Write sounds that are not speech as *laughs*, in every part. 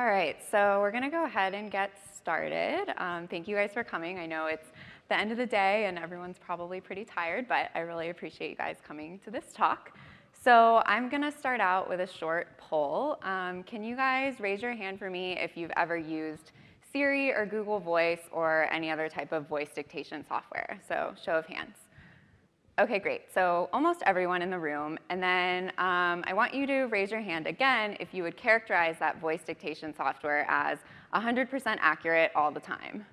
All right, so we're gonna go ahead and get started. Um, thank you guys for coming. I know it's the end of the day and everyone's probably pretty tired, but I really appreciate you guys coming to this talk. So I'm gonna start out with a short poll. Um, can you guys raise your hand for me if you've ever used Siri or Google Voice or any other type of voice dictation software? So show of hands. Okay, great. So almost everyone in the room. And then um, I want you to raise your hand again if you would characterize that voice dictation software as 100% accurate all the time.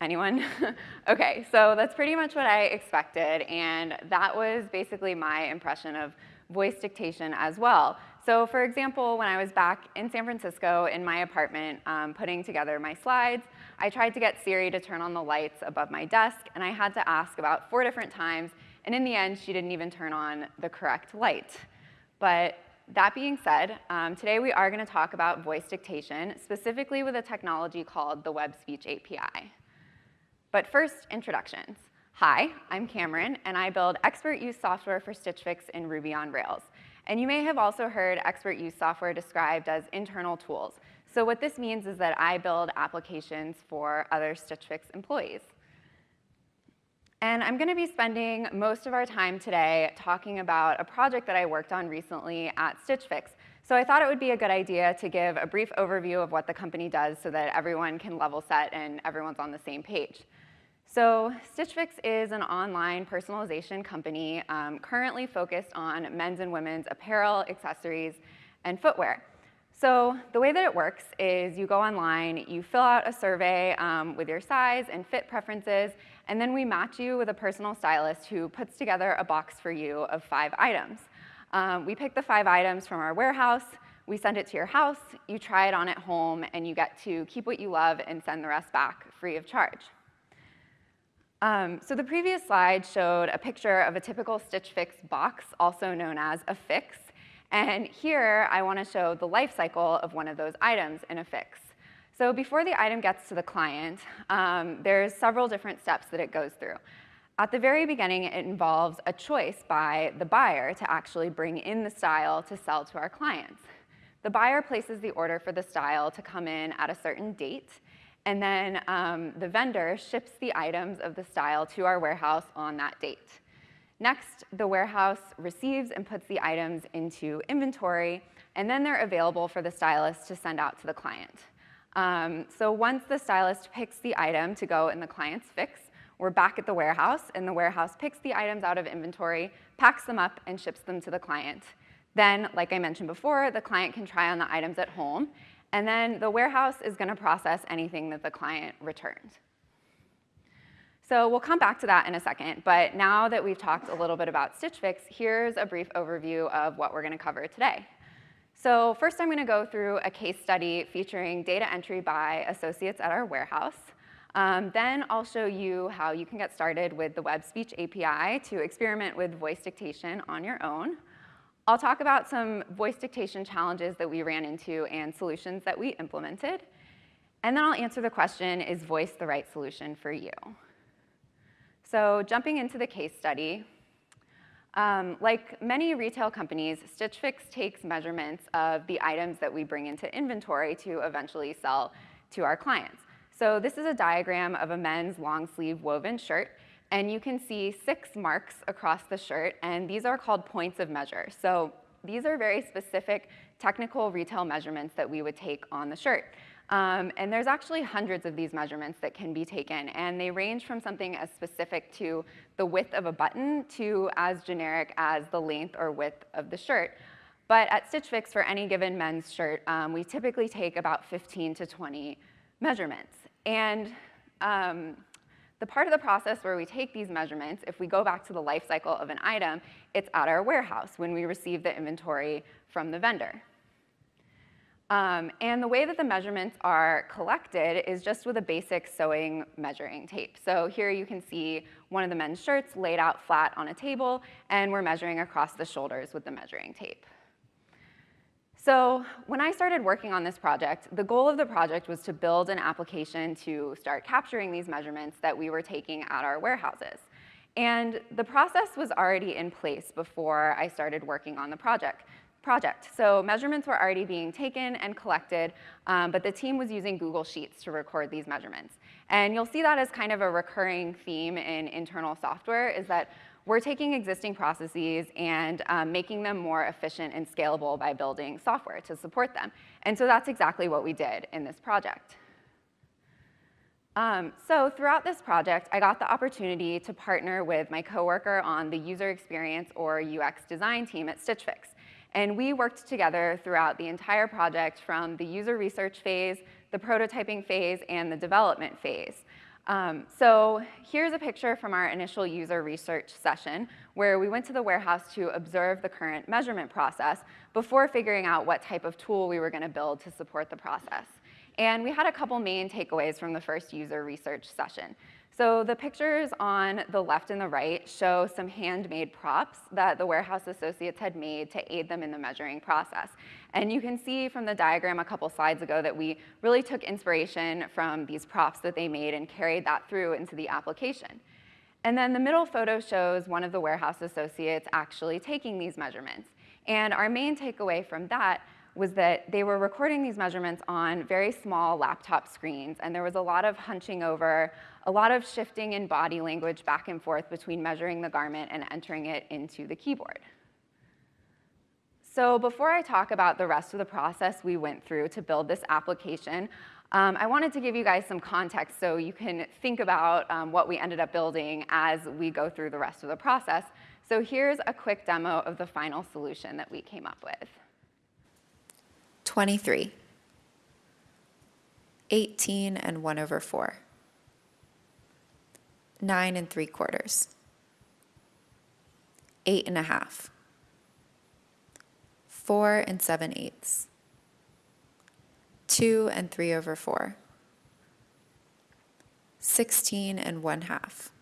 Anyone? *laughs* okay, so that's pretty much what I expected, and that was basically my impression of voice dictation as well. So for example, when I was back in San Francisco in my apartment um, putting together my slides, I tried to get Siri to turn on the lights above my desk, and I had to ask about four different times, and in the end, she didn't even turn on the correct light. But that being said, um, today we are going to talk about voice dictation, specifically with a technology called the Web Speech API. But first, introductions. Hi, I'm Cameron, and I build expert use software for Stitch Fix in Ruby on Rails. And you may have also heard expert use software described as internal tools. So what this means is that I build applications for other Stitch Fix employees. And I'm gonna be spending most of our time today talking about a project that I worked on recently at Stitch Fix. So I thought it would be a good idea to give a brief overview of what the company does so that everyone can level set and everyone's on the same page. So Stitch Fix is an online personalization company um, currently focused on men's and women's apparel, accessories, and footwear. So the way that it works is you go online, you fill out a survey um, with your size and fit preferences, and then we match you with a personal stylist who puts together a box for you of five items. Um, we pick the five items from our warehouse, we send it to your house, you try it on at home, and you get to keep what you love and send the rest back free of charge. Um, so the previous slide showed a picture of a typical Stitch Fix box, also known as a fix. And here I want to show the life cycle of one of those items in a fix. So before the item gets to the client, um, there's several different steps that it goes through. At the very beginning, it involves a choice by the buyer to actually bring in the style to sell to our clients. The buyer places the order for the style to come in at a certain date, and then um, the vendor ships the items of the style to our warehouse on that date. Next, the warehouse receives and puts the items into inventory, and then they're available for the stylist to send out to the client. Um, so once the stylist picks the item to go in the client's fix, we're back at the warehouse, and the warehouse picks the items out of inventory, packs them up, and ships them to the client. Then, like I mentioned before, the client can try on the items at home, and then the warehouse is gonna process anything that the client returns. So we'll come back to that in a second, but now that we've talked a little bit about Stitch Fix, here's a brief overview of what we're gonna cover today. So first I'm gonna go through a case study featuring data entry by associates at our warehouse. Um, then I'll show you how you can get started with the Web Speech API to experiment with voice dictation on your own. I'll talk about some voice dictation challenges that we ran into and solutions that we implemented. And then I'll answer the question, is voice the right solution for you? So jumping into the case study, um, like many retail companies, Stitch Fix takes measurements of the items that we bring into inventory to eventually sell to our clients. So this is a diagram of a men's long sleeve woven shirt, and you can see six marks across the shirt, and these are called points of measure. So these are very specific technical retail measurements that we would take on the shirt. Um, and there's actually hundreds of these measurements that can be taken, and they range from something as specific to the width of a button to as generic as the length or width of the shirt. But at Stitch Fix, for any given men's shirt, um, we typically take about 15 to 20 measurements. And um, the part of the process where we take these measurements, if we go back to the life cycle of an item, it's at our warehouse when we receive the inventory from the vendor. Um, and the way that the measurements are collected is just with a basic sewing measuring tape. So here you can see one of the men's shirts laid out flat on a table, and we're measuring across the shoulders with the measuring tape. So when I started working on this project, the goal of the project was to build an application to start capturing these measurements that we were taking at our warehouses. And the process was already in place before I started working on the project. project. So measurements were already being taken and collected, um, but the team was using Google Sheets to record these measurements. And you'll see that as kind of a recurring theme in internal software is that we're taking existing processes and um, making them more efficient and scalable by building software to support them. And so that's exactly what we did in this project. Um, so throughout this project, I got the opportunity to partner with my coworker on the user experience or UX design team at Stitch Fix. And we worked together throughout the entire project from the user research phase, the prototyping phase, and the development phase. Um, so here's a picture from our initial user research session where we went to the warehouse to observe the current measurement process before figuring out what type of tool we were going to build to support the process. And we had a couple main takeaways from the first user research session. So the pictures on the left and the right show some handmade props that the warehouse associates had made to aid them in the measuring process. And you can see from the diagram a couple slides ago that we really took inspiration from these props that they made and carried that through into the application. And then the middle photo shows one of the warehouse associates actually taking these measurements. And our main takeaway from that was that they were recording these measurements on very small laptop screens, and there was a lot of hunching over, a lot of shifting in body language back and forth between measuring the garment and entering it into the keyboard. So before I talk about the rest of the process we went through to build this application, um, I wanted to give you guys some context so you can think about um, what we ended up building as we go through the rest of the process. So here's a quick demo of the final solution that we came up with. 23. 18 and 1 over 4. 9 and 3 quarters. 8 and a half. 4 and 7 eighths. 2 and 3 over 4. 16 and 1 half.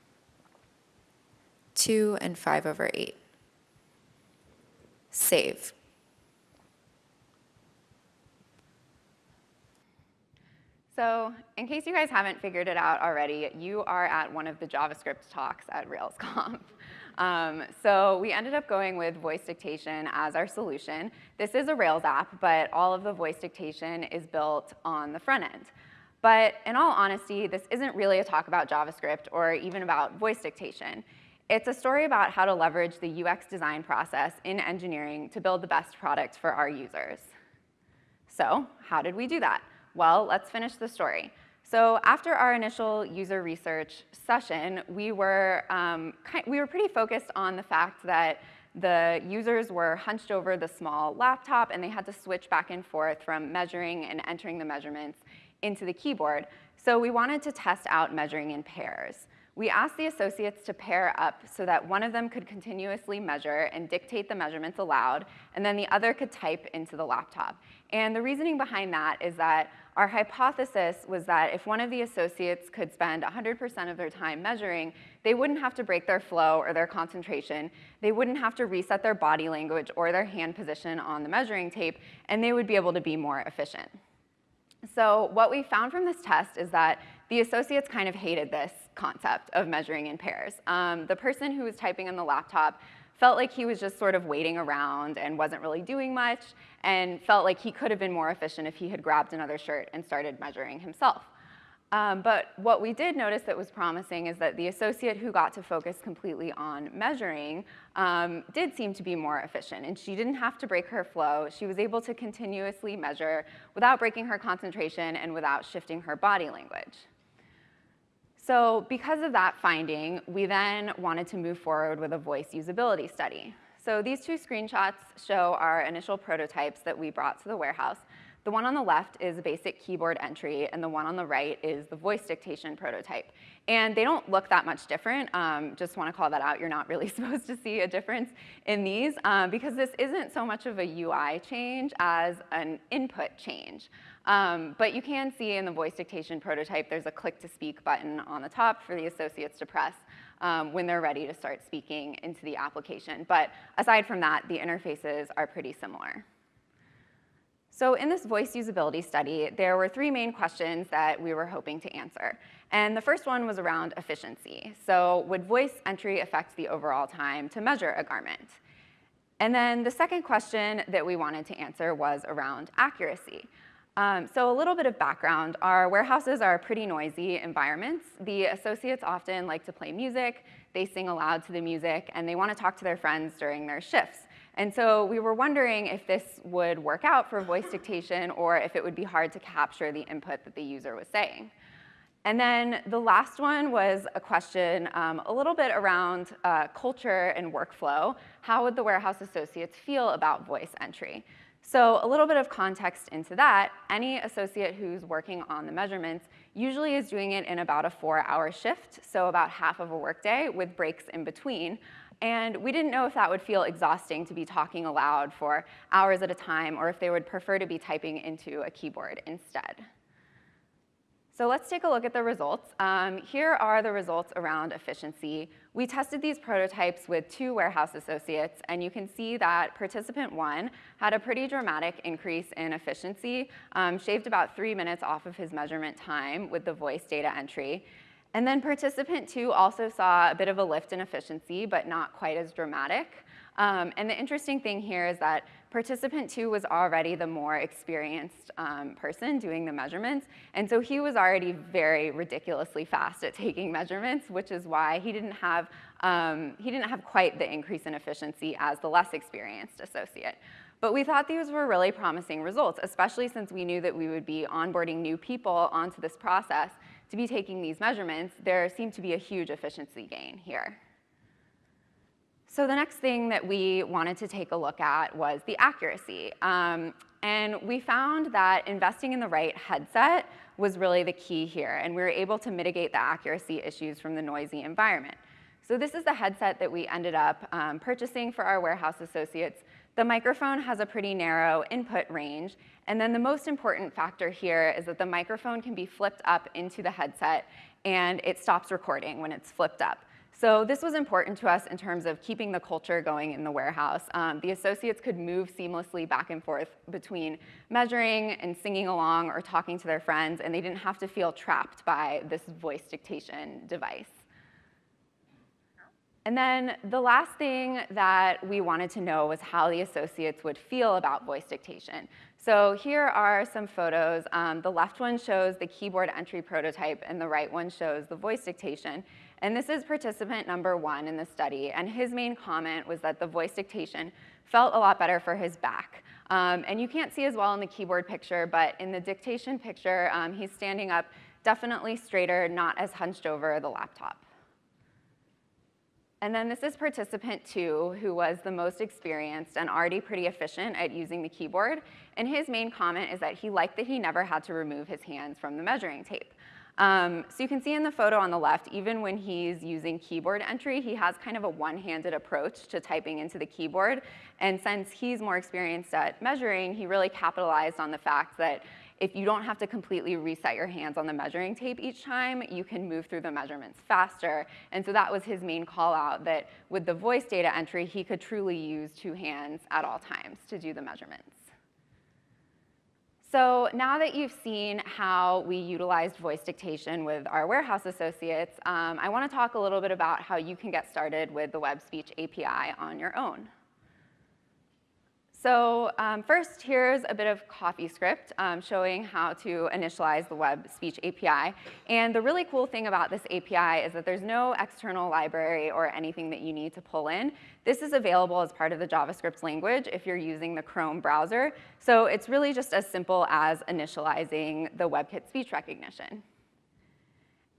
2 and 5 over 8. Save. So in case you guys haven't figured it out already, you are at one of the JavaScript talks at RailsConf. *laughs* Um, so we ended up going with voice dictation as our solution. This is a Rails app, but all of the voice dictation is built on the front end. But in all honesty, this isn't really a talk about JavaScript or even about voice dictation. It's a story about how to leverage the UX design process in engineering to build the best product for our users. So how did we do that? Well, let's finish the story. So after our initial user research session, we were, um, we were pretty focused on the fact that the users were hunched over the small laptop and they had to switch back and forth from measuring and entering the measurements into the keyboard. So we wanted to test out measuring in pairs. We asked the associates to pair up so that one of them could continuously measure and dictate the measurements aloud, and then the other could type into the laptop. And the reasoning behind that is that our hypothesis was that if one of the associates could spend 100% of their time measuring, they wouldn't have to break their flow or their concentration, they wouldn't have to reset their body language or their hand position on the measuring tape, and they would be able to be more efficient. So what we found from this test is that the associates kind of hated this concept of measuring in pairs. Um, the person who was typing on the laptop felt like he was just sort of waiting around and wasn't really doing much, and felt like he could have been more efficient if he had grabbed another shirt and started measuring himself. Um, but what we did notice that was promising is that the associate who got to focus completely on measuring um, did seem to be more efficient, and she didn't have to break her flow. She was able to continuously measure without breaking her concentration and without shifting her body language. So because of that finding, we then wanted to move forward with a voice usability study. So these two screenshots show our initial prototypes that we brought to the warehouse. The one on the left is a basic keyboard entry, and the one on the right is the voice dictation prototype. And they don't look that much different. Um, just want to call that out. You're not really *laughs* supposed to see a difference in these um, because this isn't so much of a UI change as an input change. Um, but you can see in the voice dictation prototype, there's a click to speak button on the top for the associates to press um, when they're ready to start speaking into the application. But aside from that, the interfaces are pretty similar. So in this voice usability study, there were three main questions that we were hoping to answer. And the first one was around efficiency. So would voice entry affect the overall time to measure a garment? And then the second question that we wanted to answer was around accuracy. Um, so a little bit of background, our warehouses are pretty noisy environments. The associates often like to play music, they sing aloud to the music, and they want to talk to their friends during their shifts. And so we were wondering if this would work out for voice dictation or if it would be hard to capture the input that the user was saying. And then the last one was a question um, a little bit around uh, culture and workflow. How would the warehouse associates feel about voice entry? So a little bit of context into that, any associate who's working on the measurements usually is doing it in about a four hour shift, so about half of a workday with breaks in between. And we didn't know if that would feel exhausting to be talking aloud for hours at a time or if they would prefer to be typing into a keyboard instead. So let's take a look at the results. Um, here are the results around efficiency. We tested these prototypes with two warehouse associates, and you can see that participant one had a pretty dramatic increase in efficiency, um, shaved about three minutes off of his measurement time with the voice data entry. And then participant two also saw a bit of a lift in efficiency, but not quite as dramatic. Um, and the interesting thing here is that participant two was already the more experienced um, person doing the measurements, and so he was already very ridiculously fast at *laughs* taking measurements, which is why he didn't have, um, he didn't have quite the increase in efficiency as the less experienced associate. But we thought these were really promising results, especially since we knew that we would be onboarding new people onto this process to be taking these measurements, there seemed to be a huge efficiency gain here. So the next thing that we wanted to take a look at was the accuracy. Um, and we found that investing in the right headset was really the key here, and we were able to mitigate the accuracy issues from the noisy environment. So this is the headset that we ended up um, purchasing for our warehouse associates. The microphone has a pretty narrow input range, and then the most important factor here is that the microphone can be flipped up into the headset, and it stops recording when it's flipped up. So this was important to us in terms of keeping the culture going in the warehouse. Um, the associates could move seamlessly back and forth between measuring and singing along or talking to their friends, and they didn't have to feel trapped by this voice dictation device. And then the last thing that we wanted to know was how the associates would feel about voice dictation. So here are some photos. Um, the left one shows the keyboard entry prototype, and the right one shows the voice dictation. And this is participant number one in the study, and his main comment was that the voice dictation felt a lot better for his back. Um, and you can't see as well in the keyboard picture, but in the dictation picture, um, he's standing up definitely straighter, not as hunched over the laptop. And then this is participant two, who was the most experienced and already pretty efficient at using the keyboard. And his main comment is that he liked that he never had to remove his hands from the measuring tape. Um, so you can see in the photo on the left, even when he's using keyboard entry, he has kind of a one-handed approach to typing into the keyboard. And since he's more experienced at measuring, he really capitalized on the fact that if you don't have to completely reset your hands on the measuring tape each time, you can move through the measurements faster. And so that was his main call out, that with the voice data entry, he could truly use two hands at all times to do the measurements. So now that you've seen how we utilized voice dictation with our warehouse associates, um, I want to talk a little bit about how you can get started with the Web Speech API on your own. So um, first, here's a bit of CoffeeScript um, showing how to initialize the Web Speech API. And the really cool thing about this API is that there's no external library or anything that you need to pull in. This is available as part of the JavaScript language if you're using the Chrome browser. So it's really just as simple as initializing the WebKit speech recognition.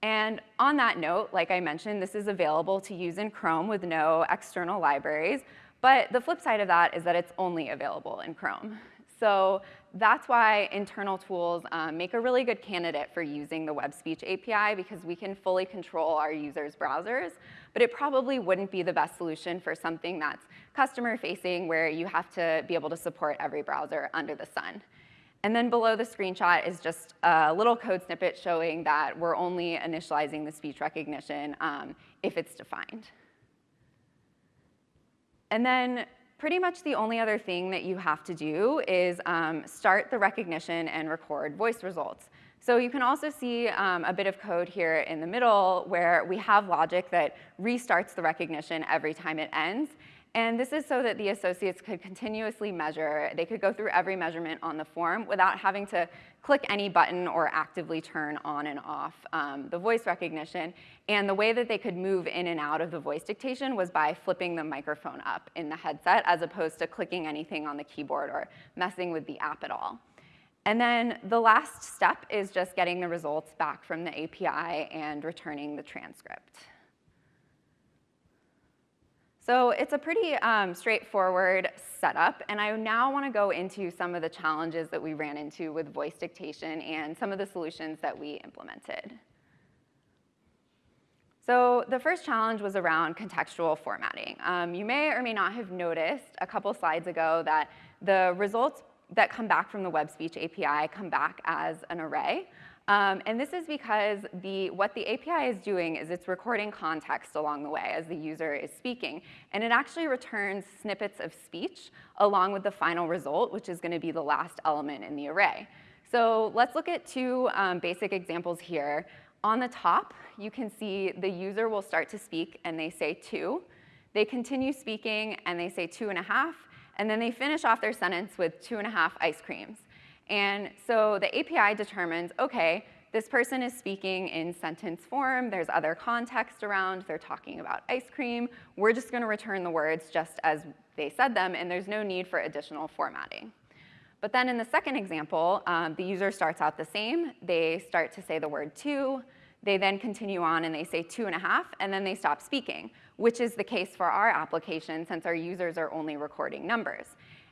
And on that note, like I mentioned, this is available to use in Chrome with no external libraries. But the flip side of that is that it's only available in Chrome. So that's why internal tools um, make a really good candidate for using the Web Speech API because we can fully control our users' browsers, but it probably wouldn't be the best solution for something that's customer facing where you have to be able to support every browser under the sun. And then below the screenshot is just a little code snippet showing that we're only initializing the speech recognition um, if it's defined. And then pretty much the only other thing that you have to do is um, start the recognition and record voice results. So you can also see um, a bit of code here in the middle where we have logic that restarts the recognition every time it ends. And this is so that the associates could continuously measure, they could go through every measurement on the form without having to click any button or actively turn on and off um, the voice recognition. And the way that they could move in and out of the voice dictation was by flipping the microphone up in the headset as opposed to clicking anything on the keyboard or messing with the app at all. And then the last step is just getting the results back from the API and returning the transcript. So it's a pretty um, straightforward setup, and I now want to go into some of the challenges that we ran into with voice dictation and some of the solutions that we implemented. So the first challenge was around contextual formatting. Um, you may or may not have noticed a couple slides ago that the results that come back from the web speech API come back as an array. Um, and this is because the, what the API is doing is it's recording context along the way as the user is speaking. And it actually returns snippets of speech along with the final result, which is going to be the last element in the array. So let's look at two um, basic examples here. On the top, you can see the user will start to speak and they say two. They continue speaking and they say two and a half. And then they finish off their sentence with two and a half ice creams. And so the API determines, okay, this person is speaking in sentence form, there's other context around, they're talking about ice cream, we're just gonna return the words just as they said them, and there's no need for additional formatting. But then in the second example, um, the user starts out the same, they start to say the word two, they then continue on and they say two and a half, and then they stop speaking, which is the case for our application since our users are only recording numbers.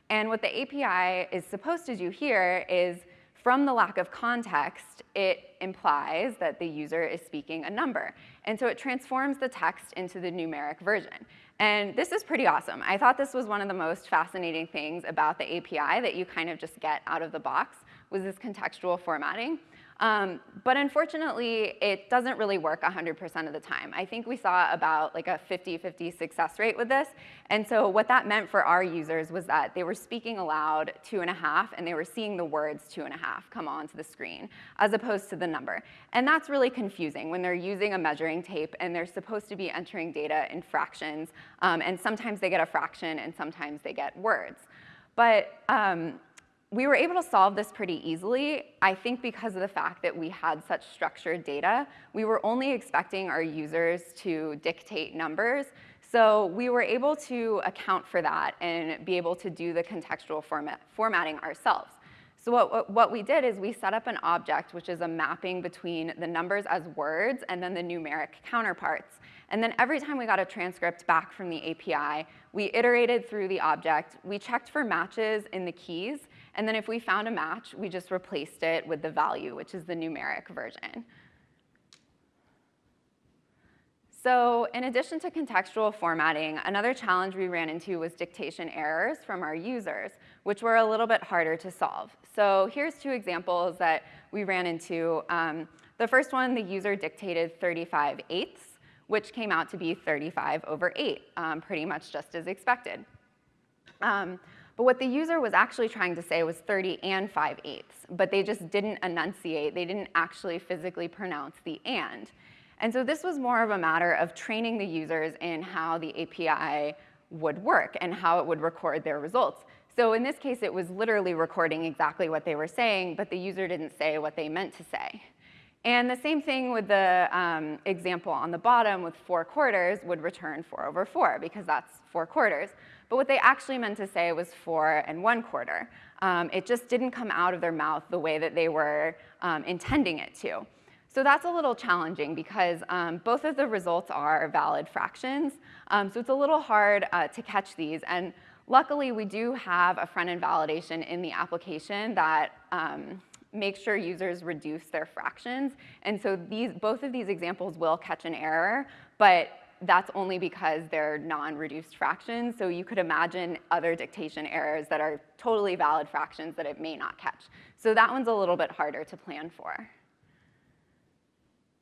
And what the API is supposed to do here is, from the lack of context, it implies that the user is speaking a number. And so it transforms the text into the numeric version. And this is pretty awesome. I thought this was one of the most fascinating things about the API that you kind of just get out of the box was this contextual formatting. Um, but unfortunately, it doesn't really work 100% of the time. I think we saw about like a 50-50 success rate with this. And so what that meant for our users was that they were speaking aloud two and a half, and they were seeing the words two and a half come onto the screen, as opposed to the number. And that's really confusing when they're using a measuring tape and they're supposed to be entering data in fractions, um, and sometimes they get a fraction and sometimes they get words. But um, we were able to solve this pretty easily, I think because of the fact that we had such structured data. We were only expecting our users to dictate numbers, so we were able to account for that and be able to do the contextual format, formatting ourselves. So what, what we did is we set up an object, which is a mapping between the numbers as words and then the numeric counterparts. And then every time we got a transcript back from the API, we iterated through the object, we checked for matches in the keys, and then if we found a match, we just replaced it with the value, which is the numeric version. So in addition to contextual formatting, another challenge we ran into was dictation errors from our users, which were a little bit harder to solve. So here's two examples that we ran into. Um, the first one, the user dictated 35 eighths, which came out to be 35 over 8, um, pretty much just as expected. Um, but what the user was actually trying to say was 30 and 5 eighths, but they just didn't enunciate. They didn't actually physically pronounce the and. And so this was more of a matter of training the users in how the API would work and how it would record their results. So in this case, it was literally recording exactly what they were saying, but the user didn't say what they meant to say. And the same thing with the um, example on the bottom with four quarters would return 4 over 4 because that's four quarters. But what they actually meant to say was four and one quarter. Um, it just didn't come out of their mouth the way that they were um, intending it to. So that's a little challenging because um, both of the results are valid fractions. Um, so it's a little hard uh, to catch these. And luckily, we do have a front-end validation in the application that um, makes sure users reduce their fractions. And so these, both of these examples will catch an error, but that's only because they're non-reduced fractions. So you could imagine other dictation errors that are totally valid fractions that it may not catch. So that one's a little bit harder to plan for.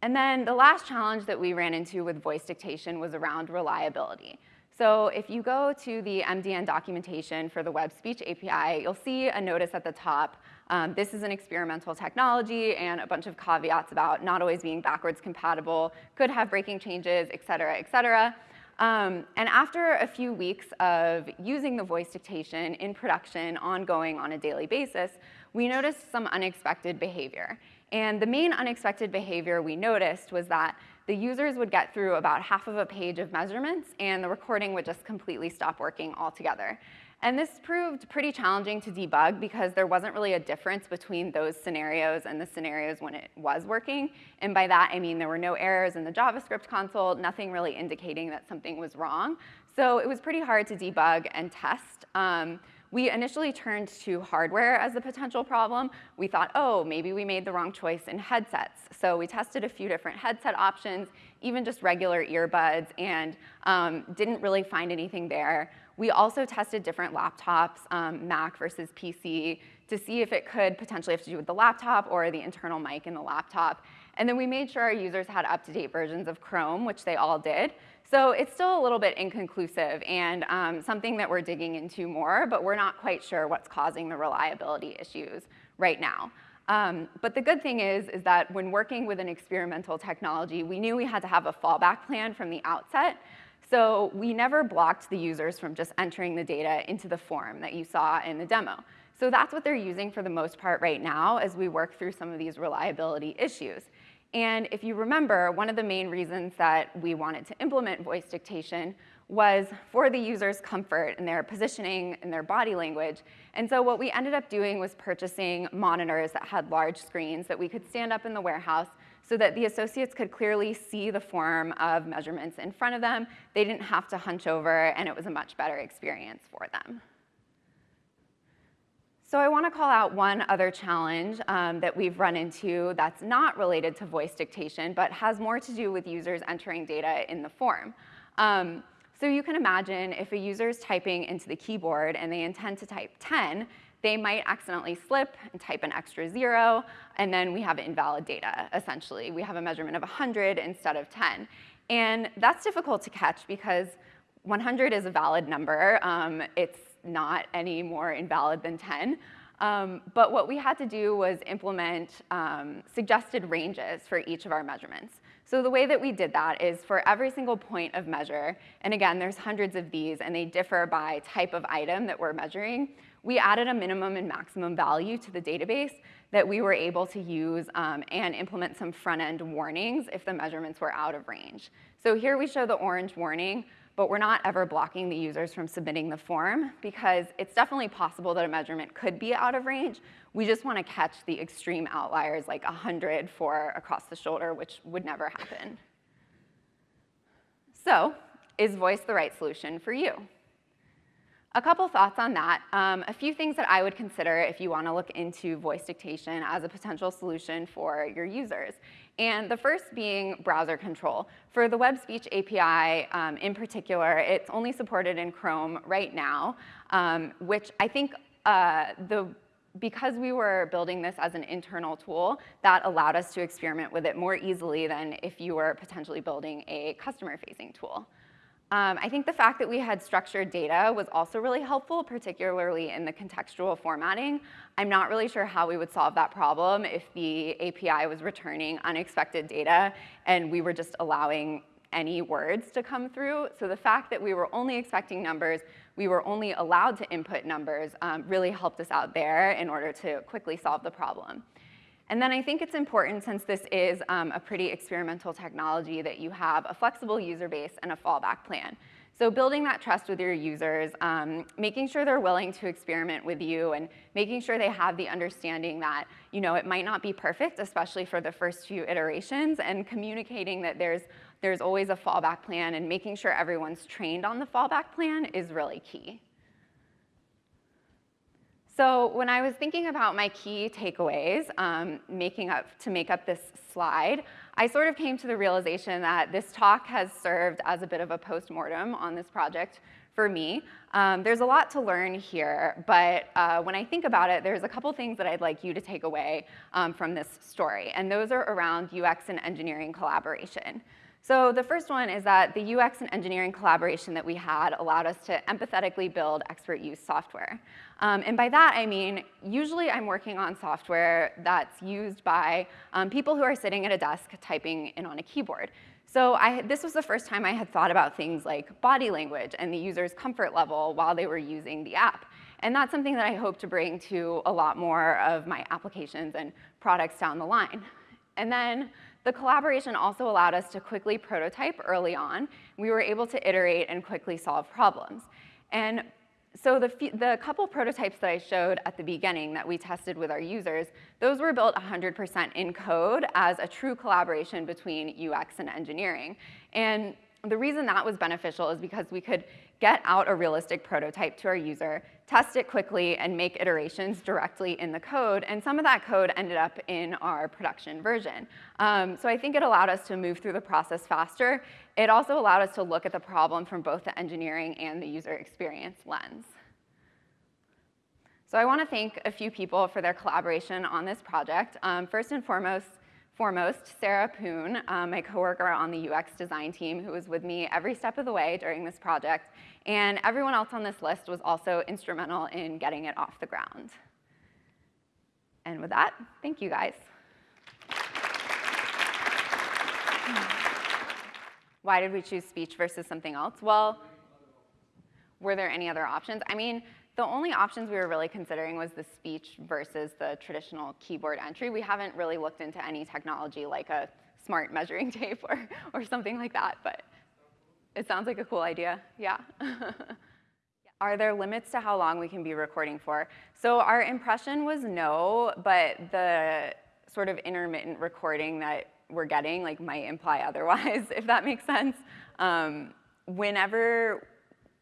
And then the last challenge that we ran into with voice dictation was around reliability. So if you go to the MDN documentation for the web speech API, you'll see a notice at the top. Um, this is an experimental technology and a bunch of caveats about not always being backwards compatible, could have breaking changes, et cetera, et cetera. Um, and after a few weeks of using the voice dictation in production ongoing on a daily basis, we noticed some unexpected behavior. And the main unexpected behavior we noticed was that the users would get through about half of a page of measurements and the recording would just completely stop working altogether. And this proved pretty challenging to debug because there wasn't really a difference between those scenarios and the scenarios when it was working. And by that, I mean there were no errors in the JavaScript console, nothing really indicating that something was wrong. So it was pretty hard to debug and test. Um, we initially turned to hardware as the potential problem. We thought, oh, maybe we made the wrong choice in headsets. So we tested a few different headset options, even just regular earbuds, and um, didn't really find anything there. We also tested different laptops, um, Mac versus PC, to see if it could potentially have to do with the laptop or the internal mic in the laptop. And then we made sure our users had up-to-date versions of Chrome, which they all did. So it's still a little bit inconclusive and um, something that we're digging into more, but we're not quite sure what's causing the reliability issues right now. Um, but the good thing is, is that when working with an experimental technology, we knew we had to have a fallback plan from the outset. So we never blocked the users from just entering the data into the form that you saw in the demo. So that's what they're using for the most part right now as we work through some of these reliability issues. And if you remember, one of the main reasons that we wanted to implement voice dictation was for the user's comfort and their positioning and their body language. And so what we ended up doing was purchasing monitors that had large screens that we could stand up in the warehouse so that the associates could clearly see the form of measurements in front of them. They didn't have to hunch over, and it was a much better experience for them. So I want to call out one other challenge um, that we've run into that's not related to voice dictation, but has more to do with users entering data in the form. Um, so you can imagine if a user is typing into the keyboard and they intend to type 10, they might accidentally slip and type an extra zero, and then we have invalid data, essentially. We have a measurement of 100 instead of 10. And that's difficult to catch because 100 is a valid number. Um, it's not any more invalid than 10. Um, but what we had to do was implement um, suggested ranges for each of our measurements. So the way that we did that is for every single point of measure, and again, there's hundreds of these, and they differ by type of item that we're measuring, we added a minimum and maximum value to the database that we were able to use um, and implement some front-end warnings if the measurements were out of range. So here we show the orange warning but we're not ever blocking the users from submitting the form because it's definitely possible that a measurement could be out of range. We just want to catch the extreme outliers like 100 for across the shoulder, which would never happen. So is voice the right solution for you? A couple thoughts on that. Um, a few things that I would consider if you want to look into voice dictation as a potential solution for your users. And the first being browser control. For the Web Speech API um, in particular, it's only supported in Chrome right now, um, which I think uh, the because we were building this as an internal tool, that allowed us to experiment with it more easily than if you were potentially building a customer-facing tool. Um, I think the fact that we had structured data was also really helpful, particularly in the contextual formatting. I'm not really sure how we would solve that problem if the API was returning unexpected data and we were just allowing any words to come through. So the fact that we were only expecting numbers, we were only allowed to input numbers um, really helped us out there in order to quickly solve the problem. And then I think it's important, since this is um, a pretty experimental technology, that you have a flexible user base and a fallback plan. So building that trust with your users, um, making sure they're willing to experiment with you and making sure they have the understanding that you know, it might not be perfect, especially for the first few iterations, and communicating that there's, there's always a fallback plan and making sure everyone's trained on the fallback plan is really key. So when I was thinking about my key takeaways um, making up, to make up this slide, I sort of came to the realization that this talk has served as a bit of a postmortem on this project for me. Um, there's a lot to learn here, but uh, when I think about it, there's a couple things that I'd like you to take away um, from this story, and those are around UX and engineering collaboration. So the first one is that the UX and engineering collaboration that we had allowed us to empathetically build expert use software. Um, and by that, I mean, usually I'm working on software that's used by um, people who are sitting at a desk typing in on a keyboard. So I, this was the first time I had thought about things like body language and the user's comfort level while they were using the app. And that's something that I hope to bring to a lot more of my applications and products down the line. And then the collaboration also allowed us to quickly prototype early on. We were able to iterate and quickly solve problems. And so the, the couple prototypes that I showed at the beginning that we tested with our users, those were built 100% in code as a true collaboration between UX and engineering. And the reason that was beneficial is because we could get out a realistic prototype to our user, test it quickly, and make iterations directly in the code. And some of that code ended up in our production version. Um, so I think it allowed us to move through the process faster. It also allowed us to look at the problem from both the engineering and the user experience lens. So I want to thank a few people for their collaboration on this project. Um, first and foremost, foremost, Sarah Poon, um, my coworker on the UX design team who was with me every step of the way during this project. And everyone else on this list was also instrumental in getting it off the ground. And with that, thank you guys. Why did we choose speech versus something else? Well, were there any other options? I mean, the only options we were really considering was the speech versus the traditional keyboard entry. We haven't really looked into any technology like a smart measuring *laughs* tape or, or something like that, but it sounds like a cool idea, yeah. *laughs* Are there limits to how long we can be recording for? So our impression was no, but the sort of intermittent recording that we're getting like might imply *laughs* otherwise, if that makes sense. Um, whenever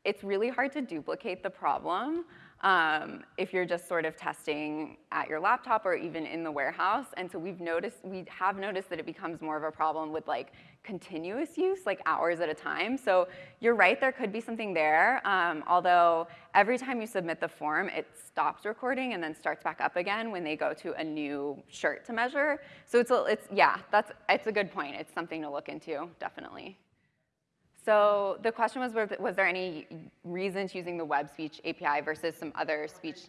it's really hard to duplicate the problem um, if you're just sort of testing at your laptop or even in the warehouse. And so we've noticed, we have noticed that it becomes more of a problem with like continuous use, like hours at a time. So you're right, there could be something there. Um, although every time you submit the form, it stops recording and then starts back up again when they go to a new shirt to measure. So it's, a, it's yeah, that's, it's a good point. It's something to look into, definitely. So the question was, was there any reasons using the web speech API versus some other speech?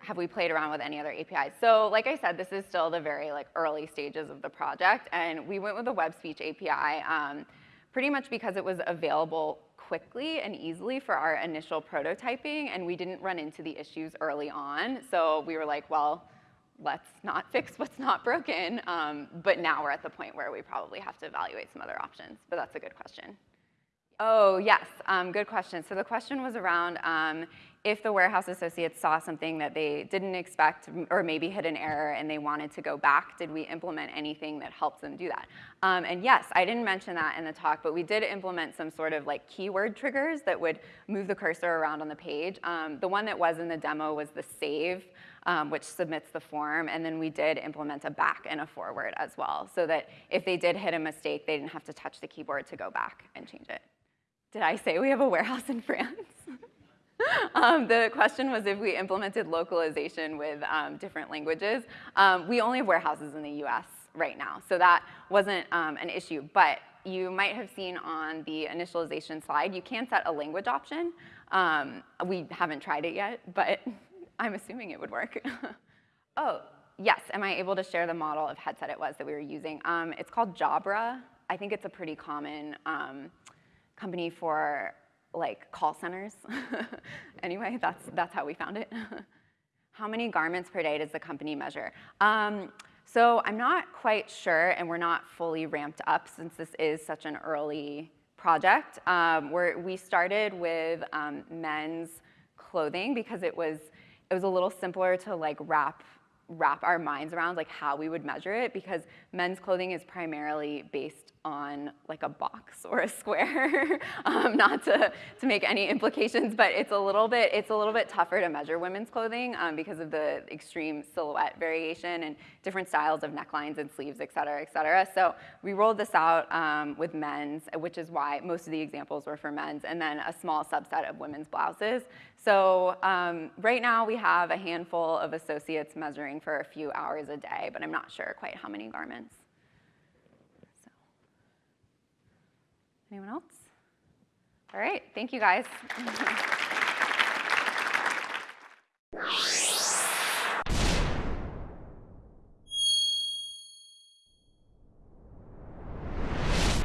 Have we played around with any other APIs? So like I said, this is still the very like early stages of the project, and we went with the web speech API um, pretty much because it was available quickly and easily for our initial prototyping, and we didn't run into the issues early on. So we were like, well, let's not *laughs* fix what's not broken. Um, but now we're at the point where we probably have to evaluate some other options. But that's a good question. Oh, yes, um, good question. So the question was around um, if the warehouse associates saw something that they didn't expect or maybe hit an error and they wanted to go back, did we implement anything that helps them do that? Um, and yes, I didn't mention that in the talk, but we did implement some sort of like keyword triggers that would move the cursor around on the page. Um, the one that was in the demo was the save, um, which submits the form, and then we did implement a back and a forward as well, so that if they did hit a mistake, they didn't have to touch the keyboard to go back and change it. Did I say we have a warehouse in France? *laughs* um, the question was if we implemented localization with um, different languages. Um, we only have warehouses in the US right now, so that wasn't um, an issue. But you might have seen on the initialization slide, you can set a language option. Um, we haven't tried it yet, but *laughs* I'm assuming it would work. *laughs* oh, yes, am I able to share the model of headset it was that we were using? Um, it's called Jabra. I think it's a pretty common company for like call centers. *laughs* anyway, that's, that's how we found it. *laughs* how many garments per day does the company measure? Um, so I'm not quite sure, and we're not fully ramped up since this is such an early project. Um, we started with um, men's clothing because it was, it was a little simpler to like wrap wrap our minds around like how we would measure it because men's clothing is primarily based on like a box *laughs* or a square, *laughs* um, not to, to make any implications, but it's a little bit, it's a little bit tougher to measure women's clothing um, because of the extreme silhouette variation and different styles of necklines and sleeves, et cetera, et cetera. So we rolled this out um, with men's, which is why most of the examples were for men's, and then a small subset of women's blouses. So um, right now we have a handful of associates measuring for a few hours a day, but I'm not sure quite how many garments. So. Anyone else? All right, thank you guys. *laughs*